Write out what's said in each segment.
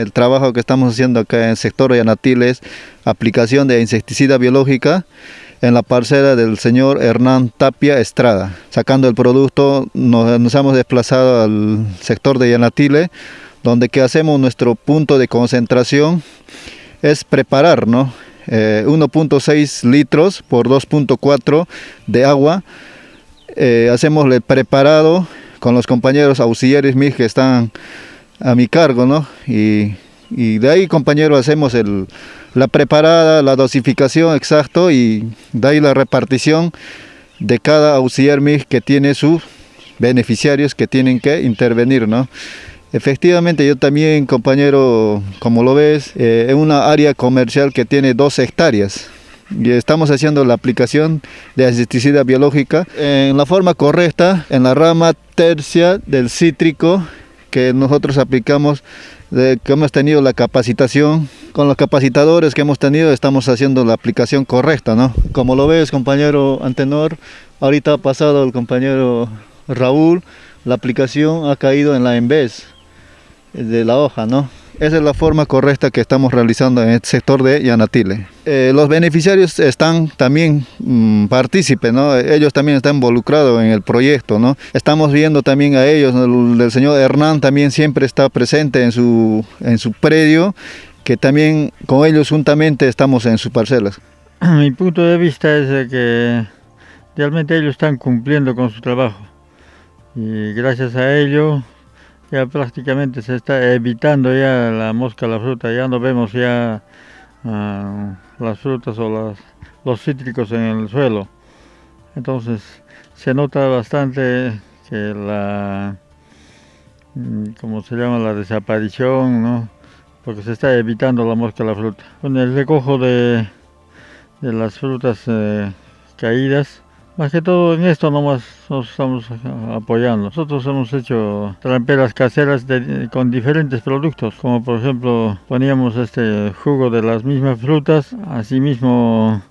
el trabajo que estamos haciendo acá en el sector de Yanatiles, aplicación de insecticida biológica en la parcela del señor Hernán Tapia Estrada. Sacando el producto nos, hemos desplazado al sector de Yanatile, donde que hacemos nuestro punto de concentración es preparar ¿no? 1.6 eh, litros por 2.4 de agua. Eh, hacemos el preparado con los compañeros auxiliares mis que están a mi cargo, ¿no? Y, de ahí, compañeros, hacemos la preparada, la dosificación exacto y de ahí la repartición de cada auxiliar MIG que tiene sus beneficiarios que tienen que intervenir, ¿no? Efectivamente, yo también, compañero, como lo ves, eh, en una área comercial que tiene dos hectáreas y estamos haciendo la aplicación de insecticida biológica en la forma correcta, en la rama tercia del cítrico que nosotros aplicamos, que hemos tenido la capacitación, con los capacitadores que hemos tenido estamos haciendo la aplicación correcta, ¿no? Como lo ves, compañero Antenor, ahorita ha pasado el compañero Raúl, la aplicación ha caído en la en vez de la hoja, ¿no? Esa es la forma correcta que estamos realizando en el sector de Yanatile. Eh, los beneficiarios están también mmm, partícipes, ¿no? ellos también están involucrados en el proyecto. ¿no? Estamos viendo también a ellos, el, señor Hernán también siempre está presente en su, en su predio, que también con ellos juntamente estamos en sus parcelas. Mi punto de vista es que realmente ellos están cumpliendo con su trabajo y gracias a ello ya prácticamente se está evitando ya la mosca, la fruta, ya no vemos ya uh, las frutas o las, los cítricos en el suelo. Entonces se nota bastante que la, mm, como se llama, la desaparición, ¿no? porque se está evitando la mosca, la fruta. Con el recojo de, de las frutas eh, caídas, más que todo en esto nomás nos estamos apoyando. Nosotros hemos hecho tramperas caseras con diferentes productos, como por ejemplo poníamos este jugo de las mismas frutas, asimismo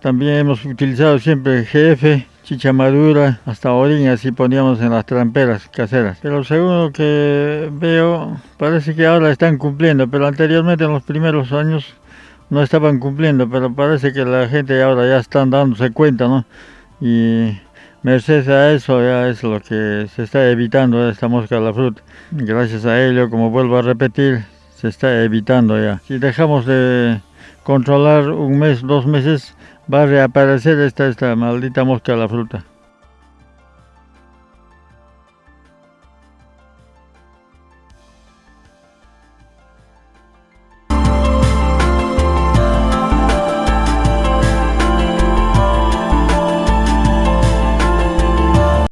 también hemos utilizado siempre GF, chicha madura, hasta orín, así poníamos en las tramperas caseras. Pero según que veo, parece que ahora están cumpliendo, pero anteriormente en los primeros años no estaban cumpliendo, pero parece que la gente ahora ya están dándose cuenta, ¿no? Y merced a eso ya es lo que se está evitando esta mosca de la fruta. Gracias a ello, como vuelvo a repetir, se está evitando ya. Si dejamos de controlar un mes, dos meses, va a reaparecer esta, esta maldita mosca de la fruta.